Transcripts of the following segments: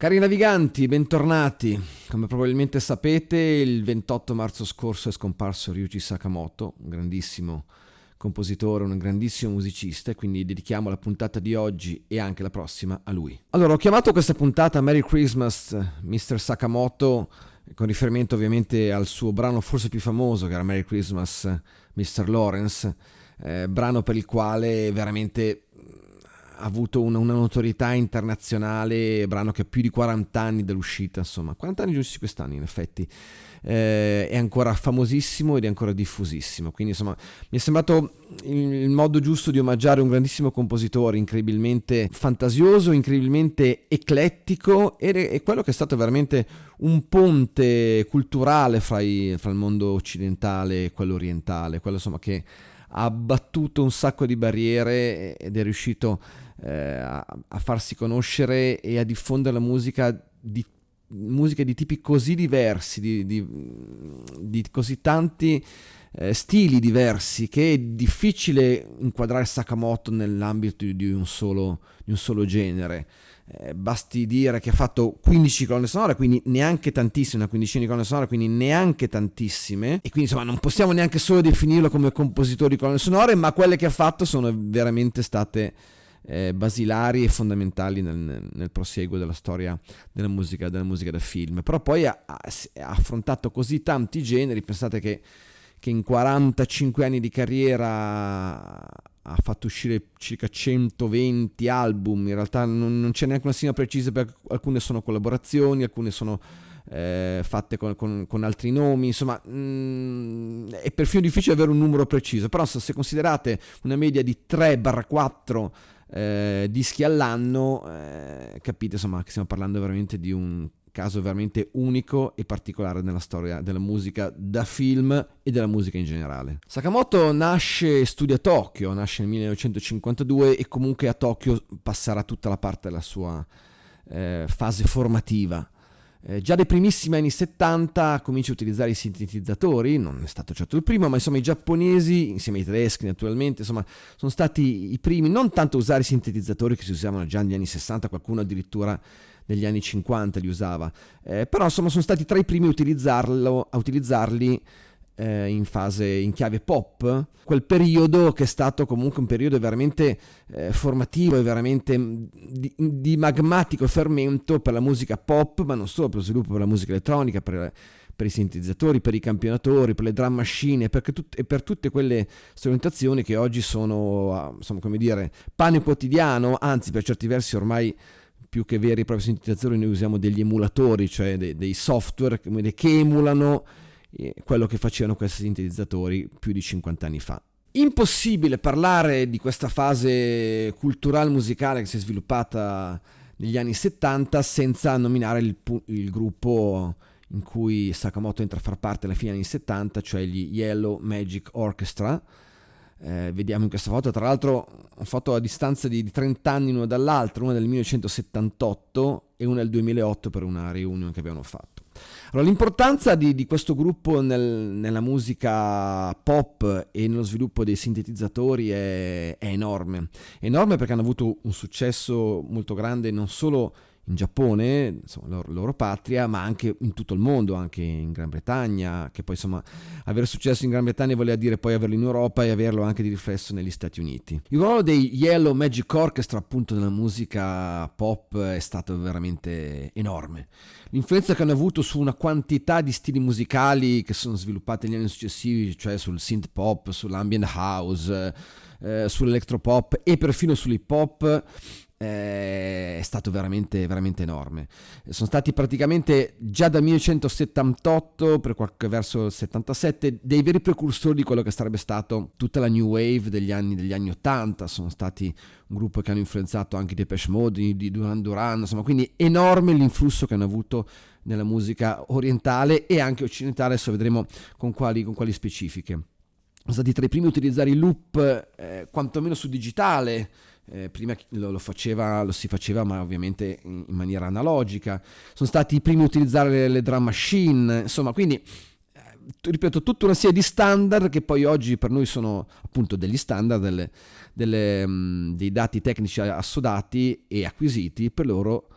Cari naviganti, bentornati. Come probabilmente sapete, il 28 marzo scorso è scomparso Ryuji Sakamoto, un grandissimo compositore, un grandissimo musicista, e quindi dedichiamo la puntata di oggi e anche la prossima a lui. Allora, ho chiamato questa puntata Merry Christmas, Mr. Sakamoto, con riferimento ovviamente al suo brano forse più famoso, che era Merry Christmas, Mr. Lawrence, eh, brano per il quale veramente avuto una, una, notorietà internazionale, brano che ha più di 40 anni dall'uscita, insomma, 40 anni giusti quest'anno in effetti, eh, è ancora famosissimo ed è ancora diffusissimo, quindi insomma mi è sembrato il, il modo giusto di omaggiare un grandissimo compositore, incredibilmente fantasioso, incredibilmente eclettico ed è, quello che è stato veramente un ponte culturale fra, i, fra il mondo occidentale e quello orientale, quello insomma che ha abbattuto un sacco di barriere ed è riuscito eh, a, a, farsi conoscere e a diffondere la musica di, musica di tipi così diversi, di, di, di così tanti eh, stili diversi che è difficile inquadrare Sakamoto nell'ambito di un solo, un solo genere. Eh, basti dire che ha fatto 15 colonne sonore, quindi neanche tantissime, una quindicina di colonne sonore, quindi neanche tantissime. E quindi insomma non possiamo neanche solo definirlo come compositore di colonne sonore, ma quelle che ha fatto sono veramente state eh, basilari e fondamentali nel, nel, prosieguo della storia della musica, della musica da film. Però poi ha, ha, affrontato così tanti generi, pensate che, che in 45 anni di carriera ha fatto uscire circa 120 album, in realtà non, non c'è neanche una sigla precisa perché alcune sono collaborazioni, alcune sono eh, fatte con, con, con, altri nomi, insomma mh, mm, è perfino difficile avere un numero preciso, però se considerate una media di 3-4 eh, dischi all'anno, eh, capite insomma che stiamo parlando veramente di un caso veramente unico e particolare nella storia della musica da film e della musica in generale. Sakamoto nasce e studia a Tokyo, nasce nel 1952 e comunque a Tokyo passerà tutta la parte della sua eh, fase formativa. Eh, già dai primissimi anni 70 comincia a utilizzare i sintetizzatori, non è stato certo il primo, ma insomma i giapponesi, insieme ai tedeschi naturalmente, insomma, sono stati i primi non tanto a usare i sintetizzatori che si usavano già negli anni 60, qualcuno addirittura negli anni 50 li usava, eh, però insomma sono stati tra i primi a, a utilizzarli eh, in fase in chiave pop, quel periodo che è stato comunque un periodo veramente eh, formativo e veramente mm, di, di, magmatico fermento per la musica pop, ma non solo per lo sviluppo per la musica elettronica, per, per i sintetizzatori, per i campionatori, per le drum machine tut- e per tutte quelle strumentazioni che oggi sono, ah, insomma, come dire, pane quotidiano, anzi per certi versi ormai più che veri e propri sintetizzatori noi usiamo degli emulatori, cioè dei, dei software che, emulano quello che facevano questi sintetizzatori più di 50 anni fa. Impossibile parlare di questa fase culturale musicale che si è sviluppata negli anni 70 senza nominare il, il gruppo in cui Sakamoto entra a far parte alla fine degli anni 70, cioè gli Yellow Magic Orchestra, eh, vediamo in questa foto, tra l'altro una foto a distanza di, di 30 anni l'una dall'altra, una del 1978 e una del 2008 per una reunion che abbiamo fatto. Allora, l'importanza di, di questo gruppo nel, nella musica pop e nello sviluppo dei sintetizzatori è, è enorme. Enorme perché hanno avuto un successo molto grande non solo in Giappone, insomma, la loro, patria, ma anche in tutto il mondo, anche in Gran Bretagna, che poi insomma avere successo in Gran Bretagna voleva dire poi averlo in Europa e averlo anche di riflesso negli Stati Uniti. Il ruolo dei Yellow Magic Orchestra appunto nella musica pop è stato veramente enorme. L'influenza che hanno avuto su una quantità di stili musicali che sono sviluppati negli anni successivi, cioè sul synth pop, sull'ambient house, eh, sull'electropop e perfino sull'hip hop, è stato veramente, veramente enorme. Sono stati praticamente già dal 1978 per qualche verso il 77 dei veri precursori di quello che sarebbe stato tutta la new wave degli anni, degli anni 80. Sono stati un gruppo che hanno influenzato anche Depeche Mode, di Duran Duran, insomma, quindi enorme l'influsso che hanno avuto nella musica orientale e anche occidentale. Adesso vedremo con quali, con quali specifiche. Sono stati tra i primi a utilizzare il loop, eh, quantomeno su digitale eh, prima lo, lo, faceva, lo, si faceva ma ovviamente in, in, maniera analogica, sono stati i primi a utilizzare le, le drum machine, insomma quindi eh, ripeto tutta una serie di standard che poi oggi per noi sono appunto degli standard, delle, delle, um, dei dati tecnici assodati e acquisiti, per loro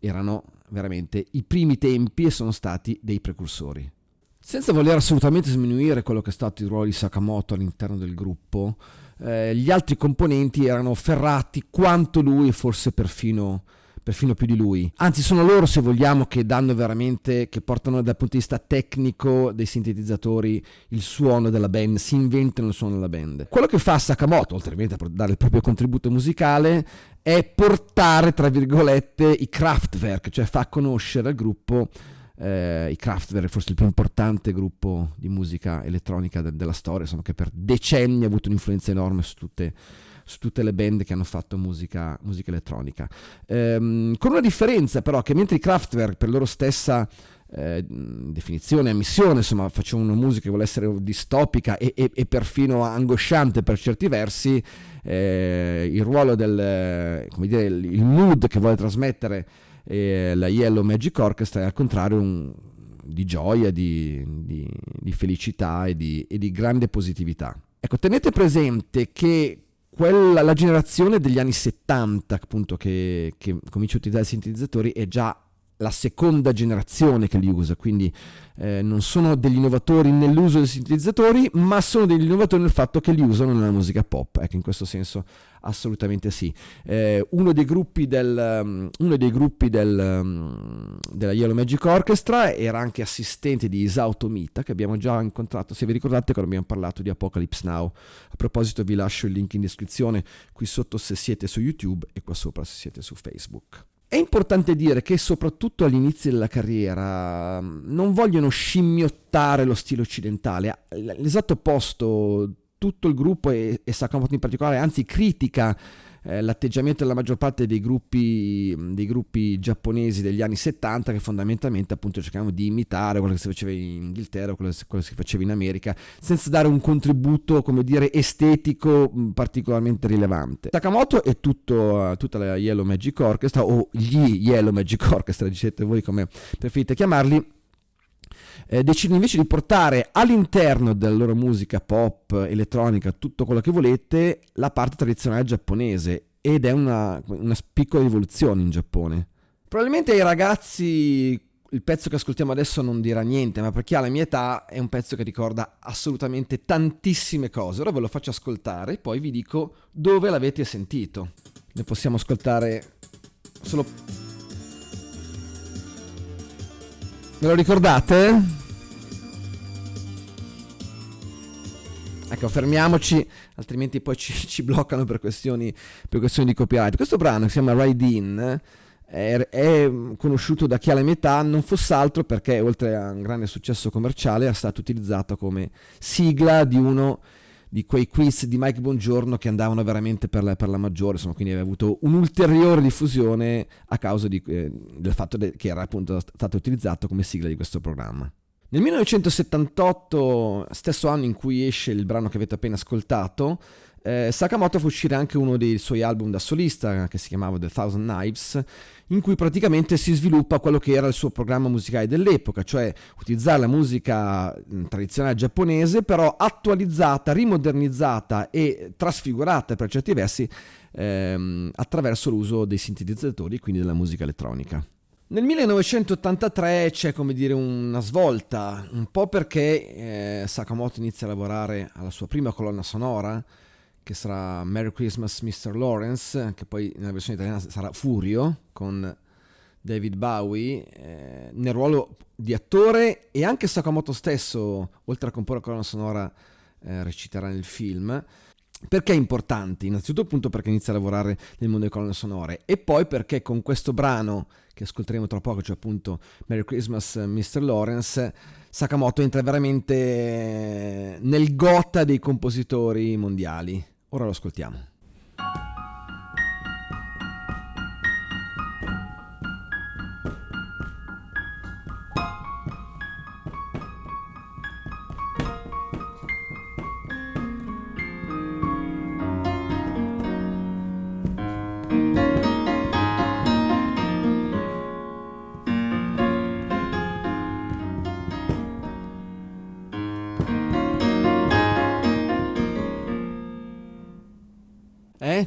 erano veramente i primi tempi e sono stati dei precursori. Senza voler assolutamente sminuire quello che è stato il ruolo di Sakamoto all'interno del gruppo, eh, gli altri componenti erano ferrati quanto lui e forse perfino perfino più di lui. Anzi, sono loro, se vogliamo, che danno veramente, che portano dal punto di vista tecnico dei sintetizzatori il suono della band, si inventano il suono della band. Quello che fa Sakamoto, oltre a dare il proprio contributo musicale, è portare, tra virgolette, i Kraftwerk, cioè fa conoscere al gruppo eh, i Kraftwerk, forse il più importante gruppo di musica elettronica de- della storia, insomma, che per decenni ha avuto un'influenza enorme su tutte su tutte le band che hanno fatto musica, musica elettronica. Ehm, con una differenza però che mentre i Kraftwerk per loro stessa eh, definizione, ammissione, insomma facevano una musica che vuole essere distopica e, e, e perfino angosciante per certi versi, eh, il ruolo del, come dire, il mood che vuole trasmettere eh, la Yellow Magic Orchestra è al contrario un, di gioia, di, di, di felicità e di, e di grande positività. Ecco, tenete presente che quella, la generazione degli anni 70 appunto che, che comincia a utilizzare i sintetizzatori è già la seconda generazione che li usa, quindi eh, non sono degli innovatori nell'uso dei sintetizzatori, ma sono degli innovatori nel fatto che li usano nella musica pop, ecco in questo senso assolutamente sì. Eh, uno dei gruppi, del, um, uno dei gruppi del, um, della Yellow Magic Orchestra era anche assistente di Isao Tomita, che abbiamo già incontrato, se vi ricordate quando abbiamo parlato di Apocalypse Now. A proposito vi lascio il link in descrizione qui sotto se siete su YouTube e qua sopra se siete su Facebook. È importante dire che soprattutto all'inizio della carriera mm, non vogliono scimmiottare lo stile occidentale, l'esatto opposto, tutto il gruppo e, e Sakamoto in particolare, anzi critica eh, l'atteggiamento della maggior parte dei gruppi, dei gruppi, giapponesi degli anni 70 che fondamentalmente appunto cercavano di imitare quello che si faceva in Inghilterra, quello, quello che si faceva in America, senza dare un contributo, come dire, estetico particolarmente rilevante. Sakamoto e tutto, tutta la Yellow Magic Orchestra, o gli Yellow Magic Orchestra, dicete voi come preferite chiamarli, eh, decidono invece di portare all'interno della loro musica pop, elettronica, tutto quello che volete, la parte tradizionale giapponese ed è una, una piccola rivoluzione in Giappone. Probabilmente ai ragazzi il pezzo che ascoltiamo adesso non dirà niente, ma per chi ha la mia età è un pezzo che ricorda assolutamente tantissime cose. Ora ve lo faccio ascoltare e poi vi dico dove l'avete sentito. Ne possiamo ascoltare solo Me lo ricordate? Ecco, fermiamoci, altrimenti poi ci, ci bloccano per questioni, per questioni, di copyright. Questo brano che si chiama Ride In è, è, conosciuto da chi ha la mia età, non fosse altro perché oltre a un grande successo commerciale è stato utilizzato come sigla di uno di quei quiz di Mike Bongiorno che andavano veramente per la, per la maggiore, insomma, quindi aveva avuto un'ulteriore diffusione a causa di, eh, del fatto che era appunto stato utilizzato come sigla di questo programma. Nel 1978, stesso anno in cui esce il brano che avete appena ascoltato, eh, Sakamoto fa uscire anche uno dei suoi album da solista che si chiamava The Thousand Knives, in cui praticamente si sviluppa quello che era il suo programma musicale dell'epoca, cioè utilizzare la musica tradizionale giapponese, però attualizzata, rimodernizzata e trasfigurata per certi versi ehm, attraverso l'uso dei sintetizzatori quindi della musica elettronica. Nel 1983 c'è come dire una svolta, un po' perché eh, Sakamoto inizia a lavorare alla sua prima colonna sonora, che sarà Merry Christmas Mr. Lawrence, che poi nella versione italiana sarà Furio con David Bowie, eh, nel ruolo di attore e anche Sakamoto stesso, oltre a comporre la colonna sonora, eh, reciterà nel film. Perché è importante? Innanzitutto appunto perché inizia a lavorare nel mondo delle colonne sonore e poi perché con questo brano che ascolteremo tra poco, cioè appunto Merry Christmas Mr. Lawrence, Sakamoto entra veramente nel gota dei compositori mondiali. Ora lo ascoltiamo. thank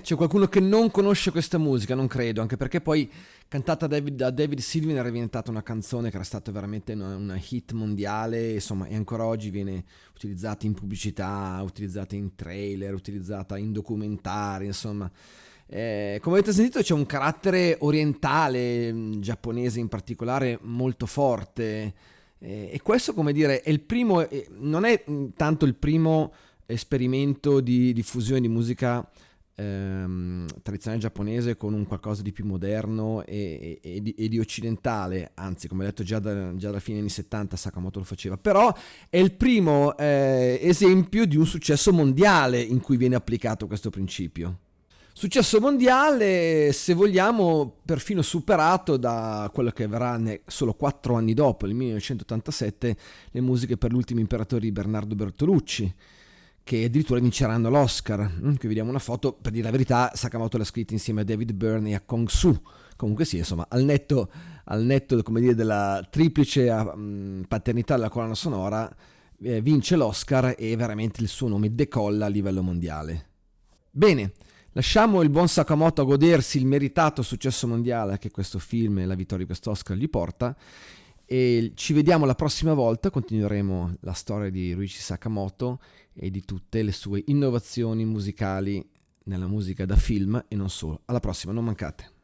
C'è qualcuno che non conosce questa musica? Non credo, anche perché poi cantata da David, da David Sylvian era diventata una canzone che era stata veramente una, una, hit mondiale, insomma, e ancora oggi viene utilizzata in pubblicità, utilizzata in trailer, utilizzata in documentari, insomma. Eh, come avete sentito c'è un carattere orientale, mm, giapponese in particolare, molto forte. Eh, e questo, come dire, è il primo, eh, non è mm, tanto il primo esperimento di diffusione di musica ehm, tradizionale giapponese con un qualcosa di più moderno e, e, e, di, e di, occidentale, anzi come ho detto già, da, già dalla fine degli anni 70 Sakamoto lo faceva, però è il primo eh, esempio di un successo mondiale in cui viene applicato questo principio. Successo mondiale, se vogliamo, perfino superato da quello che verrà solo quattro anni dopo, nel 1987, le musiche per l'ultimo imperatore di Bernardo Bertolucci che addirittura vinceranno l'Oscar. Mm, qui vediamo una foto, per dire la verità, Sakamoto l'ha scritta insieme a David Byrne e a Kong Su. Comunque sì, insomma, al netto, al netto come dire, della triplice um, paternità della colonna sonora, eh, vince l'Oscar e veramente il suo nome decolla a livello mondiale. Bene, lasciamo il buon Sakamoto a godersi il meritato successo mondiale che questo film e la vittoria di questo Oscar gli porta e ci vediamo la prossima volta, continueremo la storia di Ruichi Sakamoto e di tutte le sue innovazioni musicali nella musica da film e non solo. Alla prossima, non mancate.